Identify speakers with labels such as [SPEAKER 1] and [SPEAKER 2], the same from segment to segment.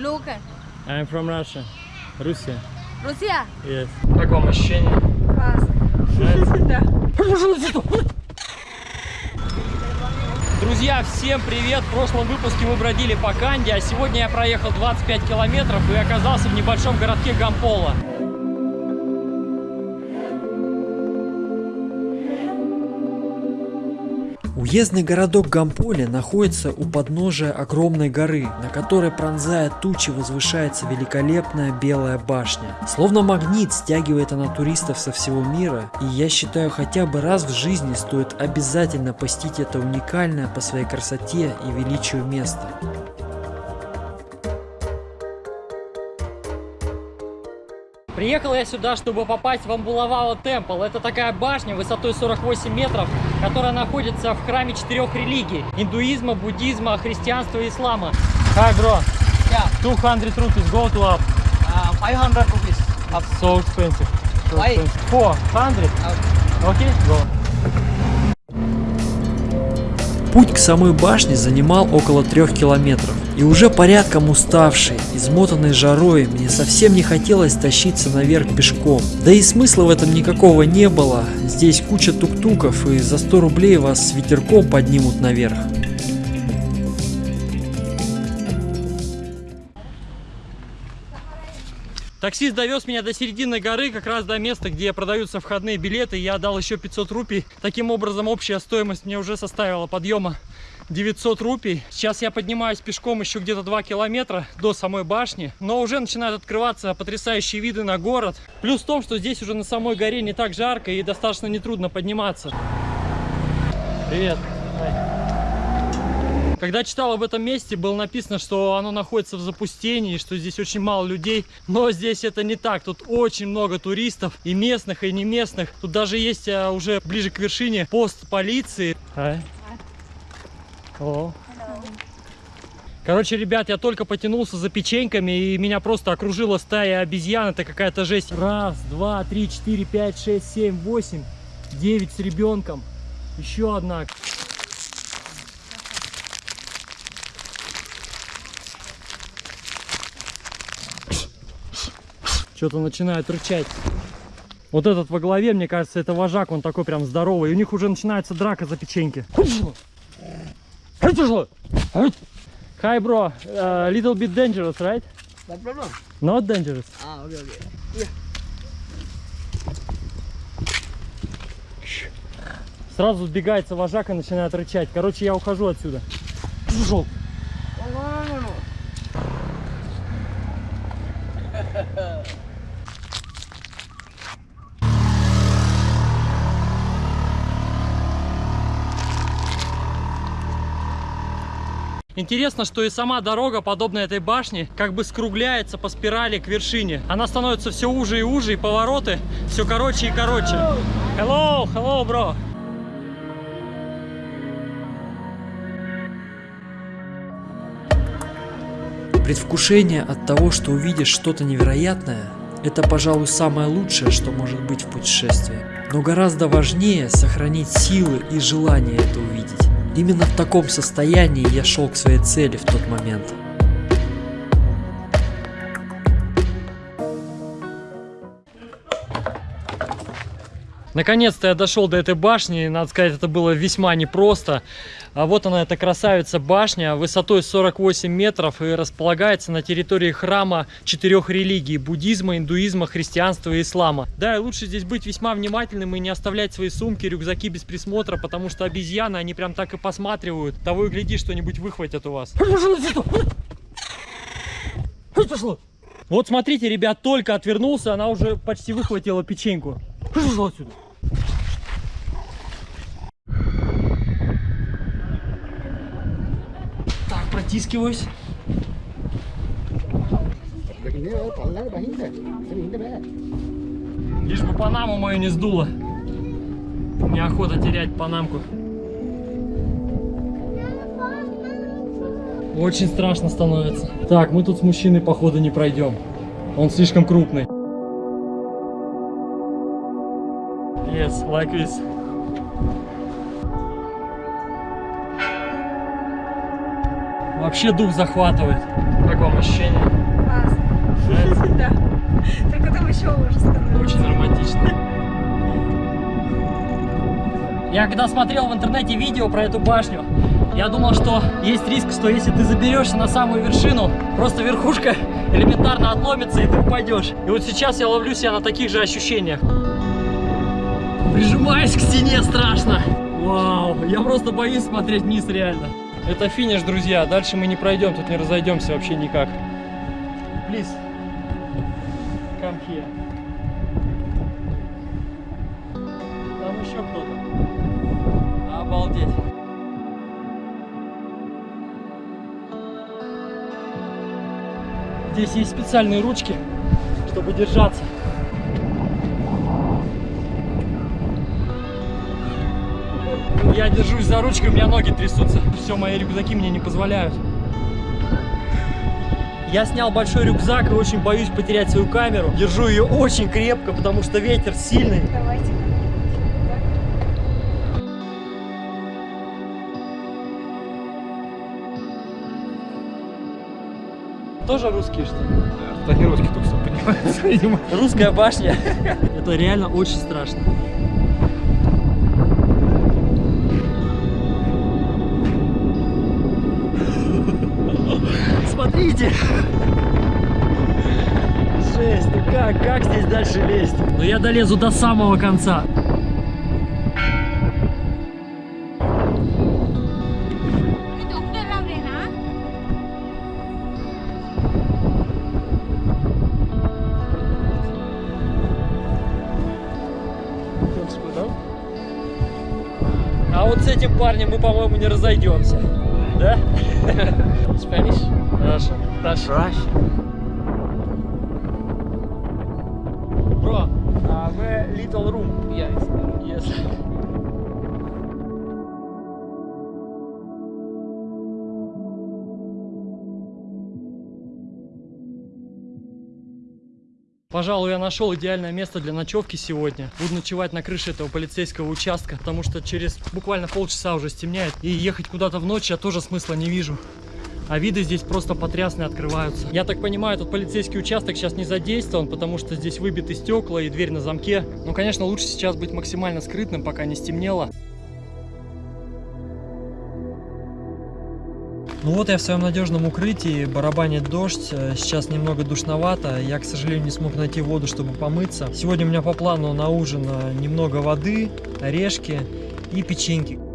[SPEAKER 1] Local.
[SPEAKER 2] I'm from Russia. Russia.
[SPEAKER 1] Russia?
[SPEAKER 2] Yes. Как вам ощущение?
[SPEAKER 1] Классно.
[SPEAKER 2] Друзья, всем привет! В прошлом выпуске мы бродили по Канде, а сегодня я проехал 25 километров и оказался в небольшом городке Гампола.
[SPEAKER 3] Уездный городок Гамполе находится у подножия огромной горы, на которой пронзая тучи возвышается великолепная белая башня. Словно магнит стягивает она туристов со всего мира, и я считаю хотя бы раз в жизни стоит обязательно посетить это уникальное по своей красоте и величию место.
[SPEAKER 2] Приехал я сюда, чтобы попасть в Амбулавао Темпл. Это такая башня высотой 48 метров, которая находится в храме четырех религий. Индуизма, буддизма, христианства и ислама. Hi, bro.
[SPEAKER 4] Yeah,
[SPEAKER 2] 200 rupees, go to up.
[SPEAKER 4] uh, 500 rupees. Up.
[SPEAKER 2] So expensive. So
[SPEAKER 4] Why?
[SPEAKER 2] expensive. 400.
[SPEAKER 4] Uh,
[SPEAKER 2] Okay, go.
[SPEAKER 3] Путь к самой башне занимал около трех километров. И уже порядком уставший, измотанный жарой, мне совсем не хотелось тащиться наверх пешком. Да и смысла в этом никакого не было. Здесь куча тук-туков и за 100 рублей вас с ветерком поднимут наверх.
[SPEAKER 2] Таксист довез меня до середины горы, как раз до места, где продаются входные билеты. Я дал еще 500 рупий. Таким образом, общая стоимость мне уже составила подъема 900 рупий. Сейчас я поднимаюсь пешком еще где-то 2 километра до самой башни. Но уже начинают открываться потрясающие виды на город. Плюс в том, что здесь уже на самой горе не так жарко и достаточно нетрудно подниматься. Привет. Когда читал об этом месте, было написано, что оно находится в запустении, что здесь очень мало людей. Но здесь это не так. Тут очень много туристов, и местных, и не местных. Тут даже есть а, уже ближе к вершине пост полиции. Hi. Hello. Короче, ребят, я только потянулся за печеньками, и меня просто окружила стая обезьян. Это какая-то жесть. Раз, два, три, четыре, пять, шесть, семь, восемь, девять с ребенком. Еще одна. Что-то начинает рычать. Вот этот во главе, мне кажется, это вожак, он такой прям здоровый. И у них уже начинается драка за печеньки. Hi, bro. Uh, little bit dangerous, right?
[SPEAKER 4] no problem.
[SPEAKER 2] Not dangerous.
[SPEAKER 4] Ah, okay, okay.
[SPEAKER 2] Сразу сбегается вожак и начинает рычать. Короче, я ухожу отсюда. Пошел.
[SPEAKER 4] Oh, no, no, no, no.
[SPEAKER 2] Интересно, что и сама дорога, подобная этой башне, как бы скругляется по спирали к вершине. Она становится все уже и уже, и повороты все короче и короче. Hello, hello, bro.
[SPEAKER 3] Предвкушение от того, что увидишь что-то невероятное, это, пожалуй, самое лучшее, что может быть в путешествии. Но гораздо важнее сохранить силы и желание это увидеть. Именно в таком состоянии я шел к своей цели в тот момент.
[SPEAKER 2] Наконец-то я дошел до этой башни, надо сказать, это было весьма непросто. А вот она, эта красавица башня, высотой 48 метров и располагается на территории храма четырех религий – буддизма, индуизма, христианства и ислама. Да, и лучше здесь быть весьма внимательным и не оставлять свои сумки, рюкзаки без присмотра, потому что обезьяны, они прям так и посматривают. Того и гляди, что-нибудь выхватят у вас. Вот смотрите, ребят, только отвернулся, она уже почти выхватила печеньку. Пошел отсюда. Протискиваюсь. Лишь бы панаму мою не сдуло. Неохота терять панамку. Очень страшно становится. Так, мы тут с мужчиной, походу, не пройдем. Он слишком крупный. Yes, like this. Вообще дух захватывает. Как вам ощущение? Классно. Да. Только там еще уже становится. Очень романтично. Я когда смотрел в интернете видео про эту башню, я думал, что есть риск, что если ты заберешься на самую вершину, просто верхушка элементарно отломится и ты упадешь. И вот сейчас я ловлю себя на таких же ощущениях. Прижимаюсь к стене страшно. Вау, я просто боюсь смотреть вниз реально. Это финиш, друзья. Дальше мы не пройдем, тут не разойдемся вообще никак. Please, come here. Там еще кто-то. Обалдеть. Здесь есть специальные ручки, чтобы держаться. Я держусь за ручкой, у меня ноги трясутся. Все, мои рюкзаки мне не позволяют. Я снял большой рюкзак и очень боюсь потерять свою камеру. Держу ее очень крепко, потому что ветер сильный.
[SPEAKER 1] Давайте.
[SPEAKER 2] Тоже русские, что ли?
[SPEAKER 5] Да не тут все поднимается, видимо.
[SPEAKER 2] Русская башня. Это реально очень страшно. Жесть, ну как, как здесь дальше лезть? Ну я долезу до самого конца. А вот с этим парнем мы, по-моему, не разойдемся. Да?
[SPEAKER 4] Spanish?
[SPEAKER 2] Хорошо.
[SPEAKER 4] Rush.
[SPEAKER 2] Bro, uh, where little room?
[SPEAKER 4] Yes.
[SPEAKER 2] Yes. Пожалуй, я нашел идеальное место для ночевки сегодня. Буду ночевать на крыше этого полицейского участка, потому что через буквально полчаса уже стемняет. И ехать куда-то в ночь я тоже смысла не вижу. А виды здесь просто потрясные открываются. Я так понимаю, этот полицейский участок сейчас не задействован, потому что здесь выбиты стекла и дверь на замке. Но, конечно, лучше сейчас быть максимально скрытным, пока не стемнело. Ну вот я в своем надежном укрытии, барабанит дождь, э, сейчас немного душновато, я, к сожалению, не смог найти воду, чтобы помыться. Сегодня у меня по плану на ужин э, немного воды, орешки и печеньки.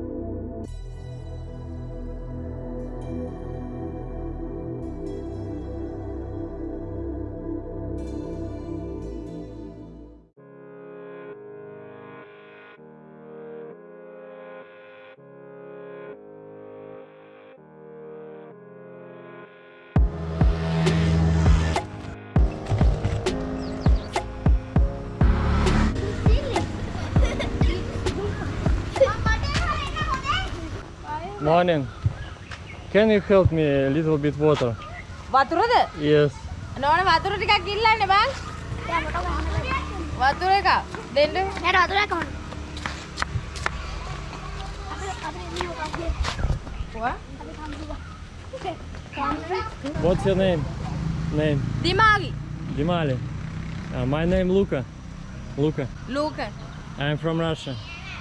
[SPEAKER 2] Morning. Can you help me a little bit water?
[SPEAKER 1] වතුරද?
[SPEAKER 2] Yes.
[SPEAKER 1] නෝන වතුර ටිකක් ඉල්ලන්න බං. වතුර එක දෙන්න.
[SPEAKER 6] නෑ වතුරක් කොහොමද?
[SPEAKER 1] What?
[SPEAKER 2] What's your name? Name?
[SPEAKER 1] දිමාගි.
[SPEAKER 2] Dimali. Uh, my name Luca. Luca.
[SPEAKER 1] ලූක.
[SPEAKER 2] I'm from Russia.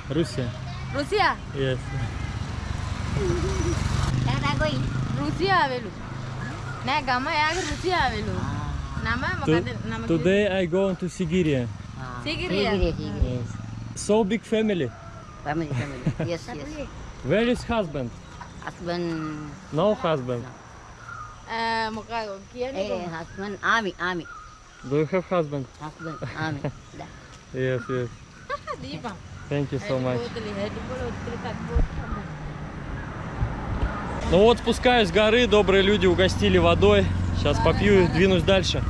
[SPEAKER 2] Russia.
[SPEAKER 1] Russia.
[SPEAKER 2] Yes. today i go to Siberia.
[SPEAKER 1] sigiria
[SPEAKER 2] yes. so big family.
[SPEAKER 7] Family family. Yes yes.
[SPEAKER 2] Where is husband?
[SPEAKER 7] Husband.
[SPEAKER 2] No husband.
[SPEAKER 7] Husband army army.
[SPEAKER 2] Do you have husband?
[SPEAKER 7] Husband army.
[SPEAKER 2] Yes yes. thank you so much. Ну вот, спускаюсь с горы, добрые люди угостили водой. Сейчас попью и двинусь дальше.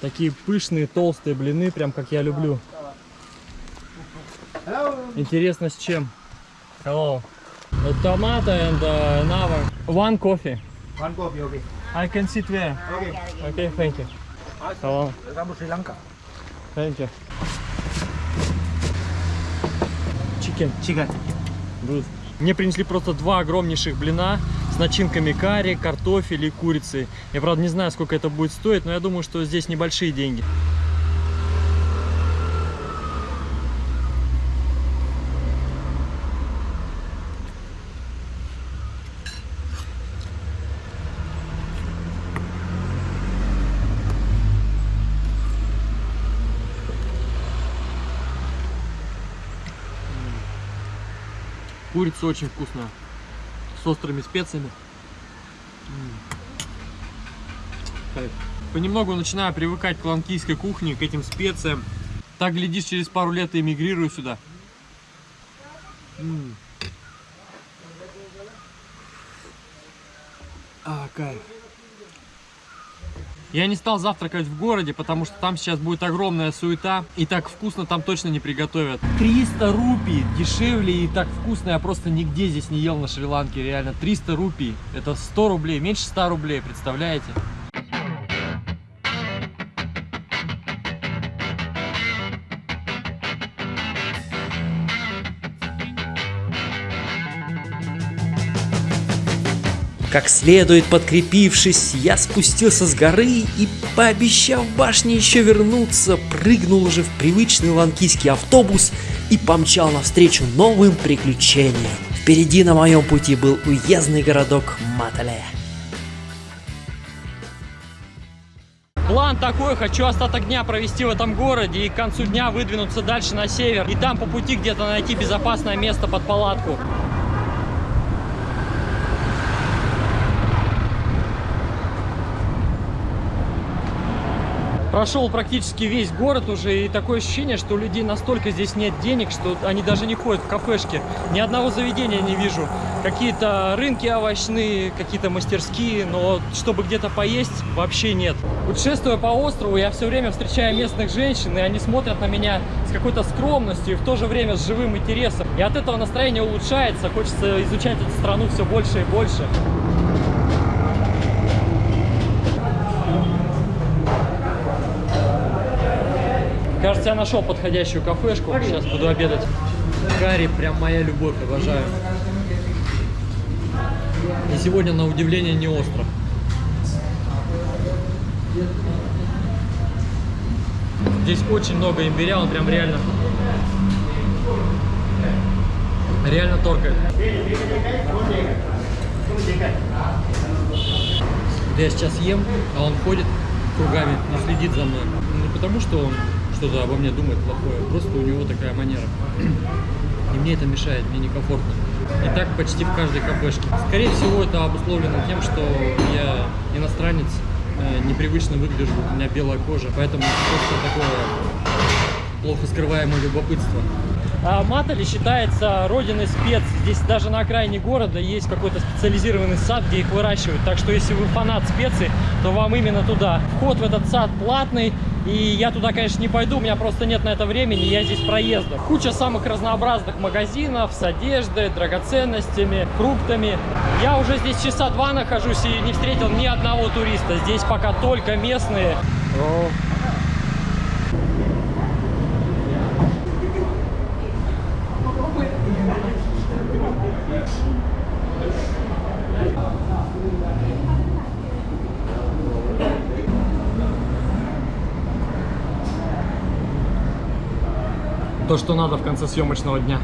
[SPEAKER 2] Такие пышные, толстые блины, прям как я люблю. Интересно, с чем? Hello. Tomato and uh, another. One coffee.
[SPEAKER 5] One coffee, okay.
[SPEAKER 2] I can sit there.
[SPEAKER 5] Okay.
[SPEAKER 2] Okay, thank you.
[SPEAKER 5] Welcome to Sri Lanka.
[SPEAKER 2] Thank you. Chicken.
[SPEAKER 5] Chicken.
[SPEAKER 2] Мне принесли просто два огромнейших блина с начинками карри, картофеля и курицы. Я, правда, не знаю, сколько это будет стоить, но я думаю, что здесь небольшие деньги. Курица очень вкусная. С острыми специями. Понемногу начинаю привыкать к ланкийской кухне, к этим специям. Так, глядишь, через пару лет и эмигрирую сюда. А, кайф. Я не стал завтракать в городе, потому что там сейчас будет огромная суета. И так вкусно там точно не приготовят. 300 рупий дешевле и так вкусно я просто нигде здесь не ел на Шри-Ланке. Реально 300 рупий. Это 100 рублей, меньше 100 рублей, представляете?
[SPEAKER 3] Как следует подкрепившись, я спустился с горы и, пообещав башне еще вернуться, прыгнул уже в привычный ланкийский автобус и помчал навстречу новым приключениям. Впереди на моем пути был уездный городок Матале.
[SPEAKER 2] План такой, хочу остаток дня провести в этом городе и к концу дня выдвинуться дальше на север. И там по пути где-то найти безопасное место под палатку. Прошел практически весь город уже, и такое ощущение, что у людей настолько здесь нет денег, что они даже не ходят в кафешки. Ни одного заведения не вижу. Какие-то рынки овощные, какие-то мастерские, но чтобы где-то поесть, вообще нет. Путешествуя по острову, я все время встречаю местных женщин, и они смотрят на меня с какой-то скромностью и в то же время с живым интересом. И от этого настроение улучшается, хочется изучать эту страну все больше и больше. Кажется, я нашел подходящую кафешку. Сейчас буду обедать. Карри прям моя любовь, обожаю. И сегодня, на удивление, не остро. Здесь очень много имбиря, он прям реально... Реально торкает. Я сейчас ем, а он ходит кругами и следит за мной. Не потому, что он что-то обо мне думает плохое, просто у него такая манера. И мне это мешает, мне некомфортно. И так почти в каждой кафешке. Скорее всего, это обусловлено тем, что я иностранец, э, непривычно выгляжу, у меня белая кожа, поэтому просто такое плохо скрываемое любопытство. А Матали считается родиной спец. Здесь даже на окраине города есть какой-то специализированный сад, где их выращивают. Так что если вы фанат специй, то вам именно туда. Вход в этот сад платный. И я туда, конечно, не пойду, у меня просто нет на это времени, я здесь проездом. Куча самых разнообразных магазинов с одеждой, драгоценностями, фруктами. Я уже здесь часа два нахожусь и не встретил ни одного туриста. Здесь пока только местные. О, То, что надо в конце съемочного дня.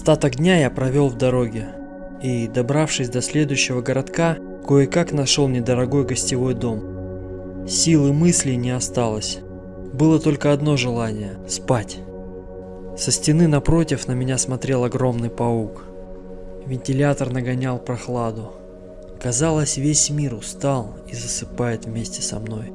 [SPEAKER 3] Остаток дня я провел в дороге. И, добравшись до следующего городка, кое-как нашел недорогой гостевой дом. Силы мыслей не осталось. Было только одно желание – спать. Со стены напротив на меня смотрел огромный паук. Вентилятор нагонял прохладу. Казалось, весь мир устал и засыпает вместе со мной.